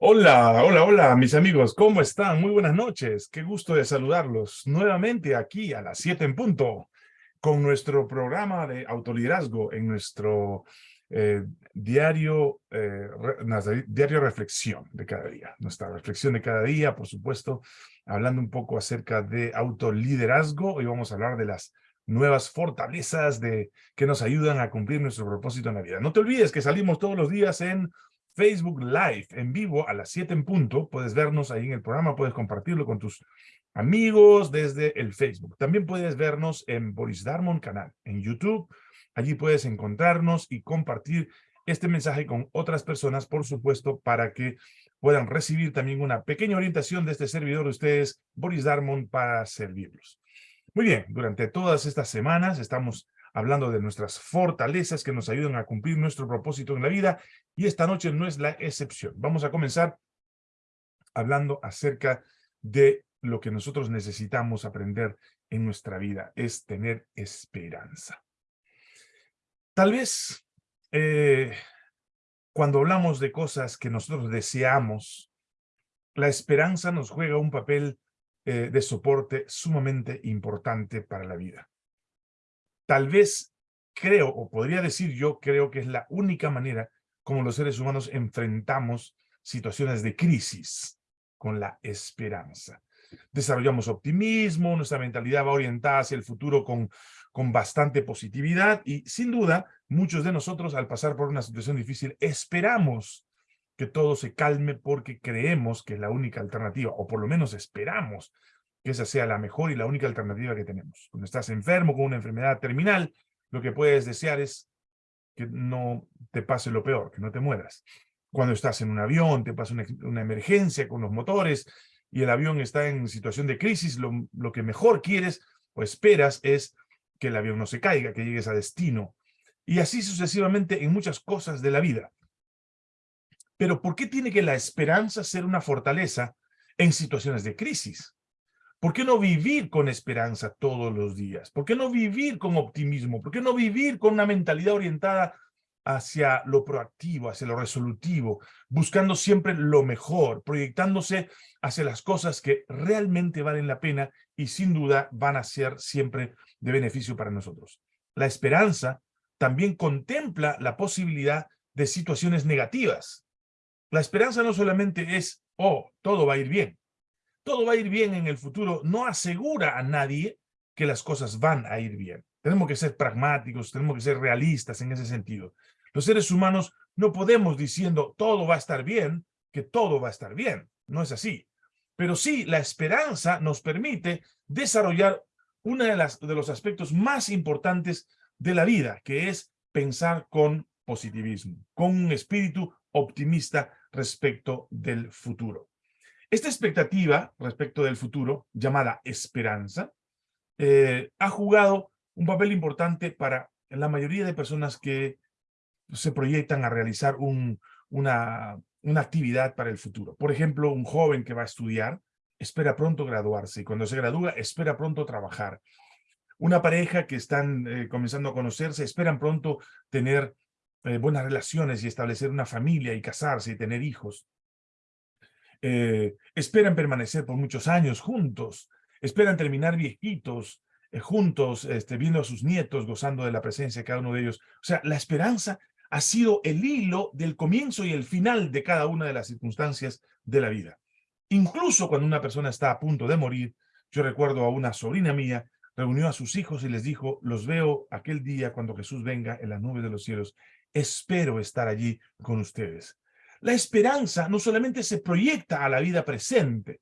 Hola, hola, hola, mis amigos, ¿cómo están? Muy buenas noches. Qué gusto de saludarlos nuevamente aquí a las 7 en punto con nuestro programa de autoliderazgo en nuestro eh, diario, eh, diario reflexión de cada día. Nuestra reflexión de cada día, por supuesto, hablando un poco acerca de autoliderazgo. Hoy vamos a hablar de las nuevas fortalezas de, que nos ayudan a cumplir nuestro propósito en la vida. No te olvides que salimos todos los días en Facebook Live en vivo a las 7 en punto. Puedes vernos ahí en el programa, puedes compartirlo con tus amigos desde el Facebook. También puedes vernos en Boris Darmon canal, en YouTube. Allí puedes encontrarnos y compartir este mensaje con otras personas, por supuesto, para que puedan recibir también una pequeña orientación de este servidor de ustedes, Boris Darmon, para servirlos. Muy bien, durante todas estas semanas estamos hablando de nuestras fortalezas que nos ayudan a cumplir nuestro propósito en la vida, y esta noche no es la excepción. Vamos a comenzar hablando acerca de lo que nosotros necesitamos aprender en nuestra vida, es tener esperanza. Tal vez eh, cuando hablamos de cosas que nosotros deseamos, la esperanza nos juega un papel eh, de soporte sumamente importante para la vida tal vez creo, o podría decir yo, creo que es la única manera como los seres humanos enfrentamos situaciones de crisis con la esperanza. Desarrollamos optimismo, nuestra mentalidad va orientada hacia el futuro con, con bastante positividad y sin duda muchos de nosotros al pasar por una situación difícil esperamos que todo se calme porque creemos que es la única alternativa, o por lo menos esperamos que esa sea la mejor y la única alternativa que tenemos. Cuando estás enfermo con una enfermedad terminal, lo que puedes desear es que no te pase lo peor, que no te mueras. Cuando estás en un avión, te pasa una, emergencia con los motores y el avión está en situación de crisis, lo, lo que mejor quieres o esperas es que el avión no se caiga, que llegues a destino. Y así sucesivamente en muchas cosas de la vida. Pero ¿por qué tiene que la esperanza ser una fortaleza en situaciones de crisis? ¿Por qué no vivir con esperanza todos los días? ¿Por qué no vivir con optimismo? ¿Por qué no vivir con una mentalidad orientada hacia lo proactivo, hacia lo resolutivo, buscando siempre lo mejor, proyectándose hacia las cosas que realmente valen la pena y sin duda van a ser siempre de beneficio para nosotros? La esperanza también contempla la posibilidad de situaciones negativas. La esperanza no solamente es, oh, todo va a ir bien todo va a ir bien en el futuro, no asegura a nadie que las cosas van a ir bien. Tenemos que ser pragmáticos, tenemos que ser realistas en ese sentido. Los seres humanos no podemos diciendo todo va a estar bien, que todo va a estar bien. No es así. Pero sí, la esperanza nos permite desarrollar uno de, de los aspectos más importantes de la vida, que es pensar con positivismo, con un espíritu optimista respecto del futuro. Esta expectativa respecto del futuro, llamada esperanza, eh, ha jugado un papel importante para la mayoría de personas que se proyectan a realizar una, una actividad para el futuro. Por ejemplo, un joven que va a estudiar, espera pronto graduarse y cuando se gradúa espera pronto trabajar. Una pareja que están eh, comenzando a conocerse, esperan pronto tener eh, buenas relaciones y establecer una familia y casarse y tener hijos. Eh, esperan permanecer por muchos años juntos, esperan terminar viejitos, eh, juntos, este, viendo a sus nietos, gozando de la presencia de cada uno de ellos. O sea, la esperanza ha sido el hilo del comienzo y el final de cada una de las circunstancias de la vida. Incluso cuando una persona está a punto de morir, yo recuerdo a una sobrina mía, reunió a sus hijos y les dijo, los veo aquel día cuando Jesús venga en las nubes de los cielos, espero estar allí con ustedes. La esperanza no solamente se proyecta a la vida presente,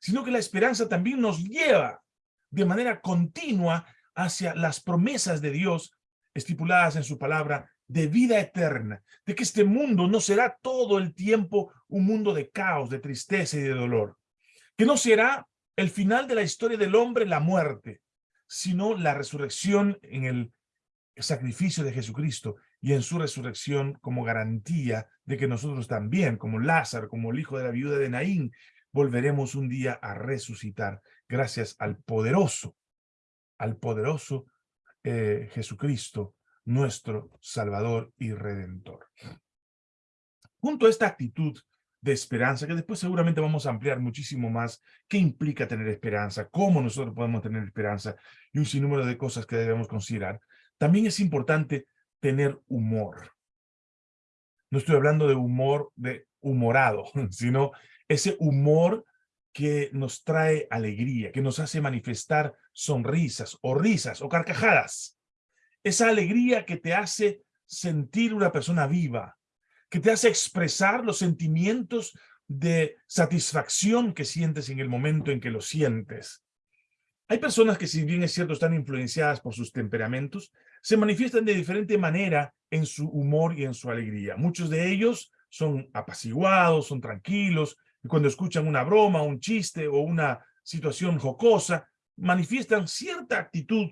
sino que la esperanza también nos lleva de manera continua hacia las promesas de Dios estipuladas en su palabra de vida eterna, de que este mundo no será todo el tiempo un mundo de caos, de tristeza y de dolor, que no será el final de la historia del hombre la muerte, sino la resurrección en el sacrificio de Jesucristo y en su resurrección como garantía de que nosotros también, como Lázaro, como el hijo de la viuda de Naín, volveremos un día a resucitar gracias al poderoso, al poderoso eh, Jesucristo, nuestro Salvador y Redentor. Junto a esta actitud de esperanza, que después seguramente vamos a ampliar muchísimo más qué implica tener esperanza, cómo nosotros podemos tener esperanza y un sinnúmero de cosas que debemos considerar. También es importante tener humor. No estoy hablando de humor de humorado, sino ese humor que nos trae alegría, que nos hace manifestar sonrisas o risas o carcajadas. Esa alegría que te hace sentir una persona viva, que te hace expresar los sentimientos de satisfacción que sientes en el momento en que lo sientes. Hay personas que, si bien es cierto, están influenciadas por sus temperamentos, se manifiestan de diferente manera en su humor y en su alegría. Muchos de ellos son apaciguados, son tranquilos, y cuando escuchan una broma, un chiste o una situación jocosa, manifiestan cierta actitud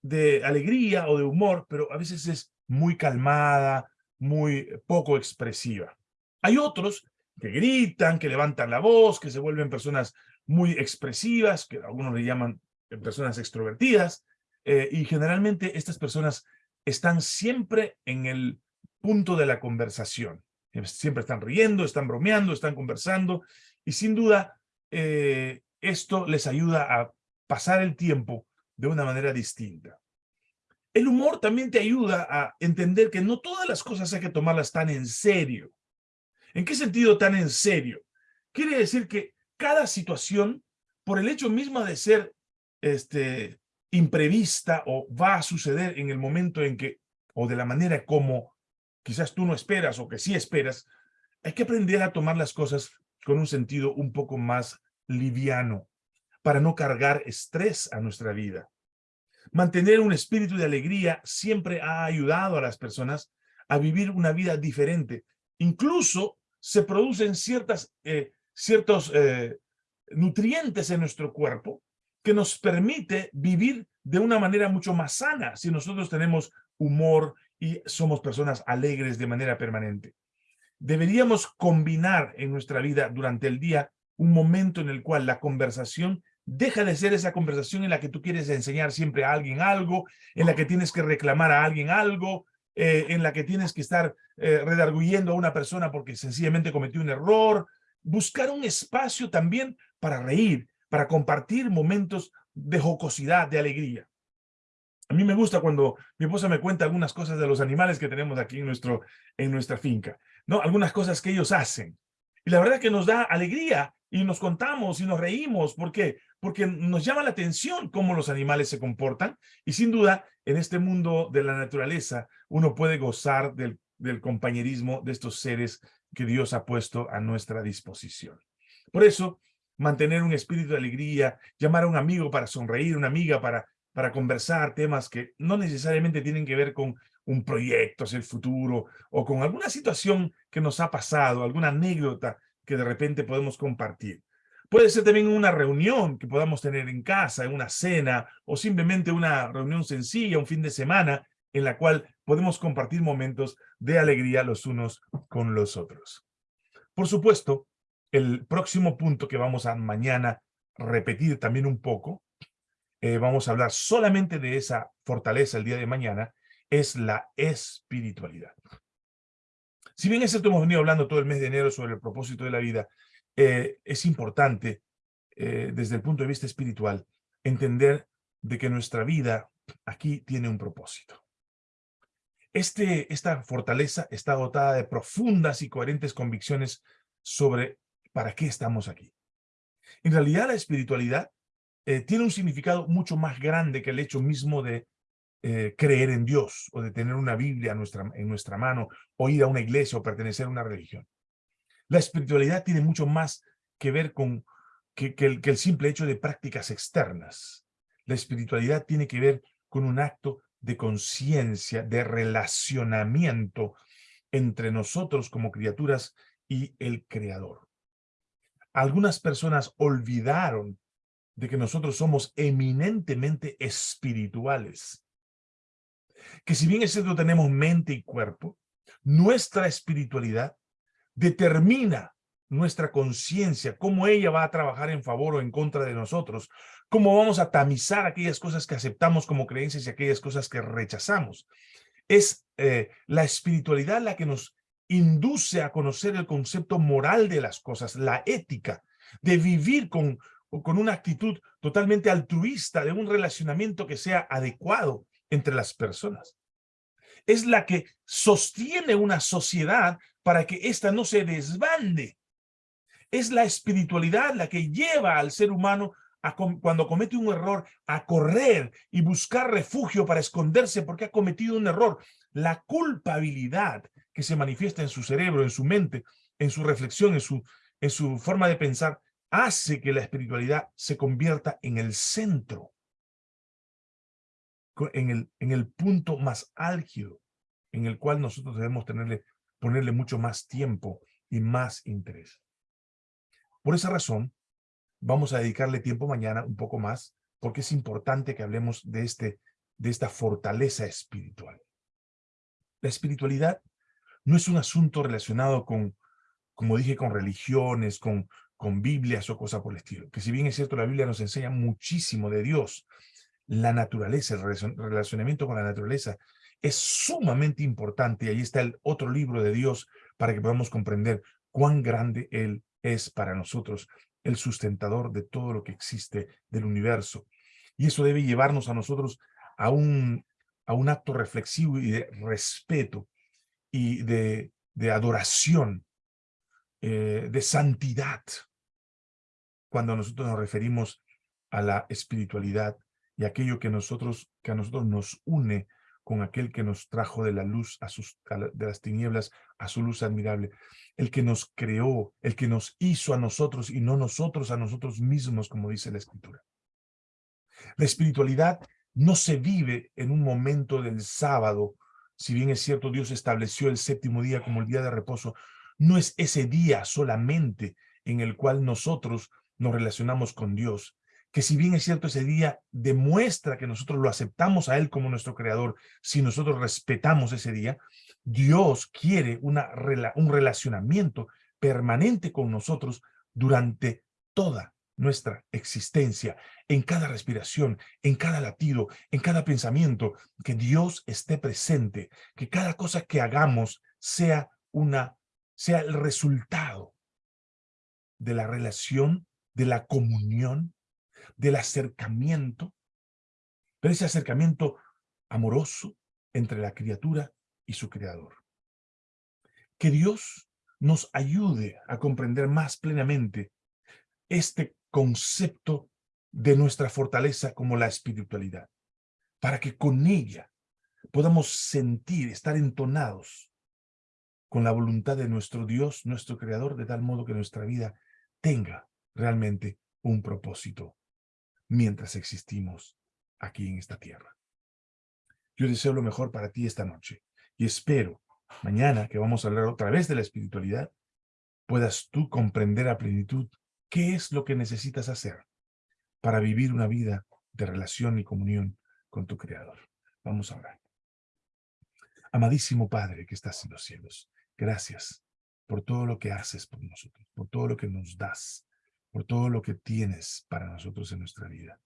de alegría o de humor, pero a veces es muy calmada, muy poco expresiva. Hay otros que gritan, que levantan la voz, que se vuelven personas muy expresivas, que algunos le llaman personas extrovertidas, eh, y generalmente estas personas están siempre en el punto de la conversación. Siempre están riendo, están bromeando, están conversando, y sin duda eh, esto les ayuda a pasar el tiempo de una manera distinta. El humor también te ayuda a entender que no todas las cosas hay que tomarlas tan en serio. ¿En qué sentido tan en serio? Quiere decir que cada situación, por el hecho mismo de ser este, imprevista o va a suceder en el momento en que, o de la manera como quizás tú no esperas o que sí esperas, hay que aprender a tomar las cosas con un sentido un poco más liviano para no cargar estrés a nuestra vida. Mantener un espíritu de alegría siempre ha ayudado a las personas a vivir una vida diferente. Incluso se producen ciertas, eh, ciertos eh, nutrientes en nuestro cuerpo que nos permite vivir de una manera mucho más sana si nosotros tenemos humor y somos personas alegres de manera permanente. Deberíamos combinar en nuestra vida durante el día un momento en el cual la conversación Deja de ser esa conversación en la que tú quieres enseñar siempre a alguien algo, en la que tienes que reclamar a alguien algo, eh, en la que tienes que estar eh, redarguyendo a una persona porque sencillamente cometió un error. Buscar un espacio también para reír, para compartir momentos de jocosidad, de alegría. A mí me gusta cuando mi esposa me cuenta algunas cosas de los animales que tenemos aquí en, nuestro, en nuestra finca, ¿no? Algunas cosas que ellos hacen. Y la verdad que nos da alegría y nos contamos y nos reímos. ¿Por qué? Porque nos llama la atención cómo los animales se comportan y sin duda en este mundo de la naturaleza uno puede gozar del compañerismo de estos seres que Dios ha puesto a nuestra disposición. Por eso, mantener un espíritu de alegría, llamar a un amigo para sonreír, una amiga para, para conversar temas que no necesariamente tienen que ver con un proyecto hacia el futuro o con alguna situación que nos ha pasado, alguna anécdota que de repente podemos compartir. Puede ser también una reunión que podamos tener en casa, en una cena, o simplemente una reunión sencilla, un fin de semana, en la cual podemos compartir momentos de alegría los unos con los otros. Por supuesto, el próximo punto que vamos a mañana repetir también un poco, eh, vamos a hablar solamente de esa fortaleza el día de mañana, es la espiritualidad. Si bien es cierto, hemos venido hablando todo el mes de enero sobre el propósito de la vida, eh, es importante, eh, desde el punto de vista espiritual, entender de que nuestra vida aquí tiene un propósito. Este, esta fortaleza está dotada de profundas y coherentes convicciones sobre para qué estamos aquí. En realidad, la espiritualidad eh, tiene un significado mucho más grande que el hecho mismo de eh, creer en Dios o de tener una Biblia en nuestra, mano o ir a una iglesia o pertenecer a una religión. La espiritualidad tiene mucho más que ver con que el simple hecho de prácticas externas. La espiritualidad tiene que ver con un acto de conciencia, de relacionamiento entre nosotros como criaturas y el Creador. Algunas personas olvidaron de que nosotros somos eminentemente espirituales que si bien es cierto tenemos mente y cuerpo, nuestra espiritualidad determina nuestra conciencia, cómo ella va a trabajar en favor o en contra de nosotros, cómo vamos a tamizar aquellas cosas que aceptamos como creencias y aquellas cosas que rechazamos. Es eh, la espiritualidad la que nos induce a conocer el concepto moral de las cosas, la ética, de vivir con, con una actitud totalmente altruista, de un relacionamiento que sea adecuado entre las personas. Es la que sostiene una sociedad para que ésta no se desbande. Es la espiritualidad la que lleva al ser humano a, cuando comete un error a correr y buscar refugio para esconderse porque ha cometido un error. La culpabilidad que se manifiesta en su cerebro, en su mente, en su reflexión, en su, en su forma de pensar, hace que la espiritualidad se convierta en el centro, en el, en el punto más álgido, en el cual nosotros debemos tenerle, ponerle mucho más tiempo y más interés. Por esa razón, vamos a dedicarle tiempo mañana un poco más, porque es importante que hablemos de, este, de esta fortaleza espiritual. La espiritualidad no es un asunto relacionado con, como dije, con religiones, con, con Biblias o cosas por el estilo. Que si bien es cierto, la Biblia nos enseña muchísimo de Dios, la naturaleza, el relacionamiento con la naturaleza es sumamente importante. Y ahí está el otro libro de Dios para que podamos comprender cuán grande Él es para nosotros, el sustentador de todo lo que existe del universo. Y eso debe llevarnos a nosotros a un, a un acto reflexivo y de respeto y de, de adoración, eh, de santidad, cuando nosotros nos referimos a la espiritualidad y aquello que, nosotros, que a nosotros nos une con aquel que nos trajo de la luz, a sus, de las tinieblas, a su luz admirable, el que nos creó, el que nos hizo a nosotros y no nosotros a nosotros mismos, como dice la Escritura. La espiritualidad no se vive en un momento del sábado si bien es cierto Dios estableció el séptimo día como el día de reposo, no es ese día solamente en el cual nosotros nos relacionamos con Dios, que si bien es cierto ese día demuestra que nosotros lo aceptamos a Él como nuestro Creador, si nosotros respetamos ese día, Dios quiere una, un relacionamiento permanente con nosotros durante toda nuestra existencia, en cada respiración, en cada latido, en cada pensamiento, que Dios esté presente, que cada cosa que hagamos sea, una, sea el resultado de la relación, de la comunión, del acercamiento, pero ese acercamiento amoroso entre la criatura y su creador. Que Dios nos ayude a comprender más plenamente este concepto de nuestra fortaleza como la espiritualidad, para que con ella podamos sentir, estar entonados con la voluntad de nuestro Dios, nuestro Creador, de tal modo que nuestra vida tenga realmente un propósito mientras existimos aquí en esta tierra. Yo deseo lo mejor para ti esta noche y espero mañana que vamos a hablar otra vez de la espiritualidad, puedas tú comprender a plenitud ¿Qué es lo que necesitas hacer para vivir una vida de relación y comunión con tu Creador? Vamos a orar. Amadísimo Padre que estás en los cielos, gracias por todo lo que haces por nosotros, por todo lo que nos das, por todo lo que tienes para nosotros en nuestra vida.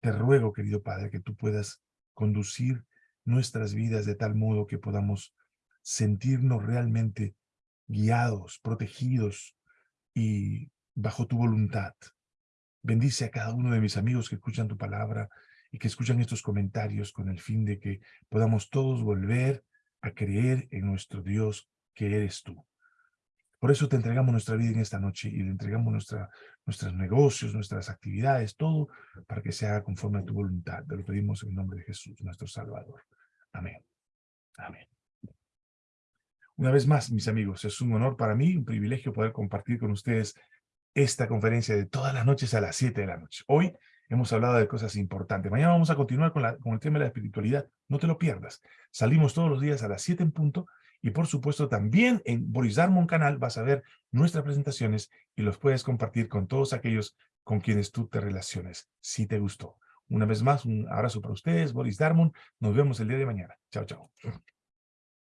Te ruego, querido Padre, que tú puedas conducir nuestras vidas de tal modo que podamos sentirnos realmente guiados, protegidos y bajo tu voluntad. Bendice a cada uno de mis amigos que escuchan tu palabra y que escuchan estos comentarios con el fin de que podamos todos volver a creer en nuestro Dios que eres tú. Por eso te entregamos nuestra vida en esta noche y le entregamos nuestra, nuestros negocios, nuestras actividades, todo para que se haga conforme a tu voluntad. Te lo pedimos en el nombre de Jesús, nuestro Salvador. Amén. Amén. Una vez más, mis amigos, es un honor para mí, un privilegio poder compartir con ustedes esta conferencia de todas las noches a las 7 de la noche. Hoy hemos hablado de cosas importantes. Mañana vamos a continuar con, el tema de la espiritualidad. No te lo pierdas. Salimos todos los días a las 7 en punto y por supuesto también en Boris Darmon canal vas a ver nuestras presentaciones y los puedes compartir con todos aquellos con quienes tú te relaciones, si te gustó. Una vez más, un abrazo para ustedes, Boris Darmon. Nos vemos el día de mañana. Chao, chao.